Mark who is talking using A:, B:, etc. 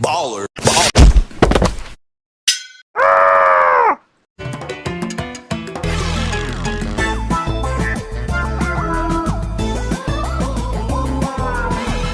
A: baller.